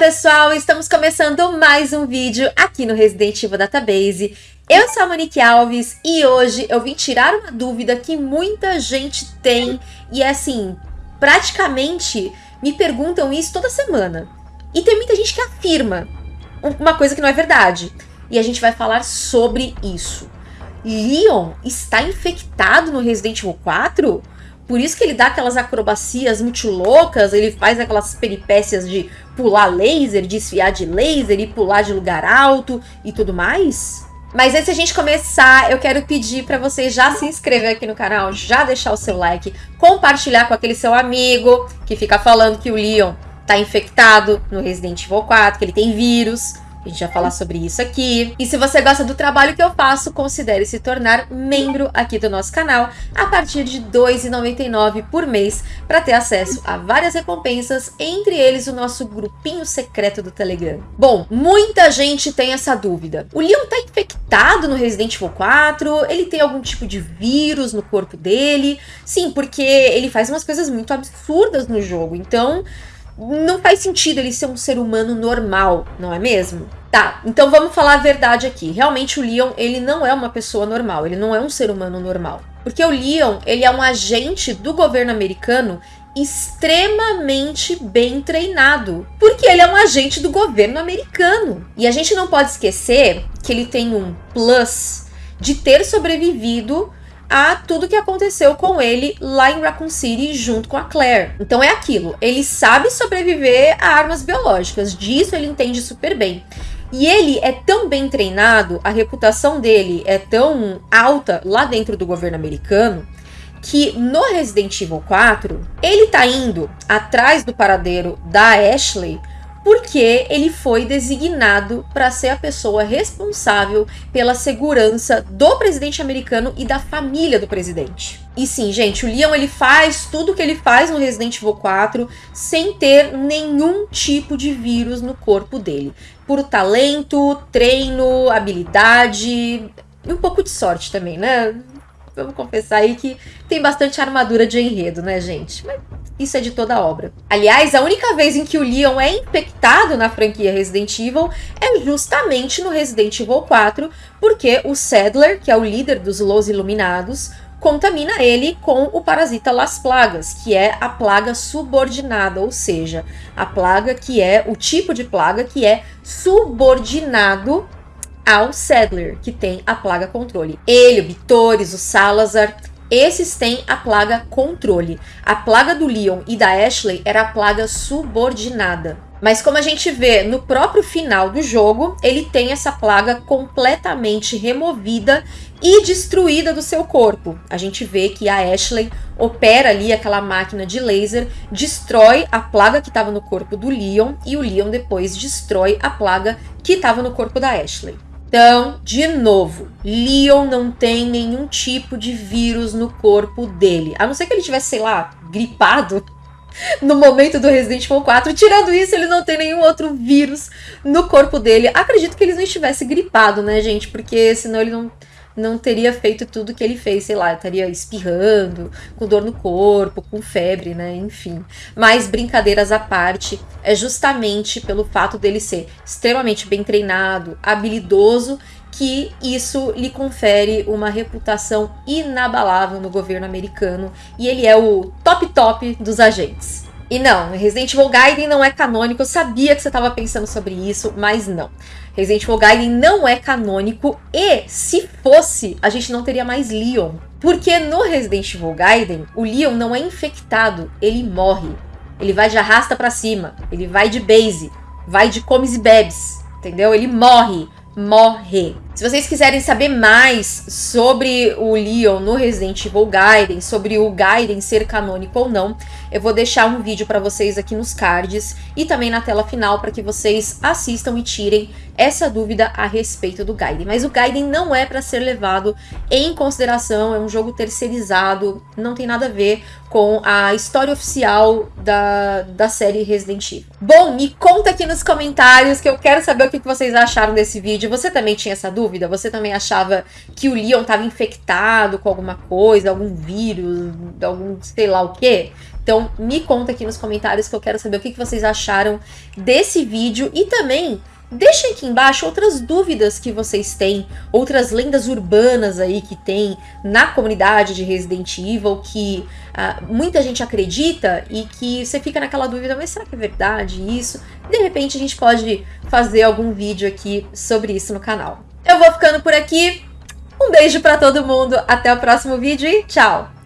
pessoal! Estamos começando mais um vídeo aqui no Resident Evil Database. Eu sou a Monique Alves e hoje eu vim tirar uma dúvida que muita gente tem e é assim, praticamente me perguntam isso toda semana. E tem muita gente que afirma uma coisa que não é verdade. E a gente vai falar sobre isso. Leon está infectado no Resident Evil 4? Por isso que ele dá aquelas acrobacias muito loucas, ele faz aquelas peripécias de pular laser, desfiar de laser e pular de lugar alto e tudo mais? Mas antes de a gente começar, eu quero pedir para você já se inscrever aqui no canal, já deixar o seu like, compartilhar com aquele seu amigo que fica falando que o Leon tá infectado no Resident Evil 4, que ele tem vírus. A gente vai falar sobre isso aqui. E se você gosta do trabalho que eu faço, considere se tornar membro aqui do nosso canal a partir de R$ 2,99 por mês para ter acesso a várias recompensas, entre eles o nosso grupinho secreto do Telegram. Bom, muita gente tem essa dúvida. O Leon tá infectado no Resident Evil 4? Ele tem algum tipo de vírus no corpo dele? Sim, porque ele faz umas coisas muito absurdas no jogo. Então, não faz sentido ele ser um ser humano normal, não é mesmo? Tá, então vamos falar a verdade aqui. Realmente o Leon, ele não é uma pessoa normal, ele não é um ser humano normal. Porque o Leon, ele é um agente do governo americano extremamente bem treinado, porque ele é um agente do governo americano. E a gente não pode esquecer que ele tem um plus de ter sobrevivido a tudo que aconteceu com ele lá em Raccoon City junto com a Claire. Então é aquilo, ele sabe sobreviver a armas biológicas, disso ele entende super bem. E ele é tão bem treinado, a reputação dele é tão alta lá dentro do governo americano, que no Resident Evil 4, ele tá indo atrás do paradeiro da Ashley porque ele foi designado para ser a pessoa responsável pela segurança do presidente americano e da família do presidente. E sim, gente, o Leon ele faz tudo que ele faz no Resident Evil 4 sem ter nenhum tipo de vírus no corpo dele. Por talento, treino, habilidade e um pouco de sorte também, né? Vamos confessar aí que tem bastante armadura de enredo, né, gente? Mas isso é de toda a obra. Aliás, a única vez em que o Leon é infectado na franquia Resident Evil é justamente no Resident Evil 4, porque o Sadler, que é o líder dos Los Iluminados, contamina ele com o parasita Las Plagas, que é a plaga subordinada, ou seja, a plaga que é o tipo de plaga que é subordinado ao Sadler, que tem a plaga controle. Ele, o Bitores, o Salazar, esses têm a plaga controle. A plaga do Leon e da Ashley era a plaga subordinada. Mas como a gente vê no próprio final do jogo, ele tem essa plaga completamente removida e destruída do seu corpo. A gente vê que a Ashley opera ali aquela máquina de laser, destrói a plaga que estava no corpo do Leon e o Leon depois destrói a plaga que estava no corpo da Ashley. Então, de novo, Leon não tem nenhum tipo de vírus no corpo dele. A não ser que ele tivesse, sei lá, gripado no momento do Resident Evil 4. Tirando isso, ele não tem nenhum outro vírus no corpo dele. Acredito que ele não estivesse gripado, né, gente? Porque senão ele não não teria feito tudo que ele fez, sei lá, estaria espirrando, com dor no corpo, com febre, né, enfim. Mas brincadeiras à parte, é justamente pelo fato dele ser extremamente bem treinado, habilidoso, que isso lhe confere uma reputação inabalável no governo americano e ele é o top top dos agentes. E não, Resident Evil Gaiden não é canônico, eu sabia que você estava pensando sobre isso, mas não. Resident Evil Gaiden não é canônico e, se fosse, a gente não teria mais Leon. Porque no Resident Evil Gaiden, o Leon não é infectado, ele morre. Ele vai de arrasta para cima, ele vai de base, vai de comes e bebes, entendeu? Ele morre morre. Se vocês quiserem saber mais sobre o Leon no Resident Evil Gaiden, sobre o Gaiden ser canônico ou não, eu vou deixar um vídeo para vocês aqui nos cards e também na tela final para que vocês assistam e tirem essa dúvida a respeito do Gaiden. Mas o Gaiden não é para ser levado em consideração, é um jogo terceirizado, não tem nada a ver com a história oficial da, da série Resident Evil. Bom, me conta aqui nos comentários que eu quero saber o que vocês acharam desse vídeo. Você também tinha essa dúvida? Dúvida? Você também achava que o Leon estava infectado com alguma coisa, algum vírus, algum sei lá o quê? Então me conta aqui nos comentários que eu quero saber o que vocês acharam desse vídeo e também Deixem aqui embaixo outras dúvidas que vocês têm, outras lendas urbanas aí que tem na comunidade de Resident Evil que uh, muita gente acredita e que você fica naquela dúvida, mas será que é verdade isso? De repente a gente pode fazer algum vídeo aqui sobre isso no canal. Eu vou ficando por aqui, um beijo para todo mundo, até o próximo vídeo e tchau!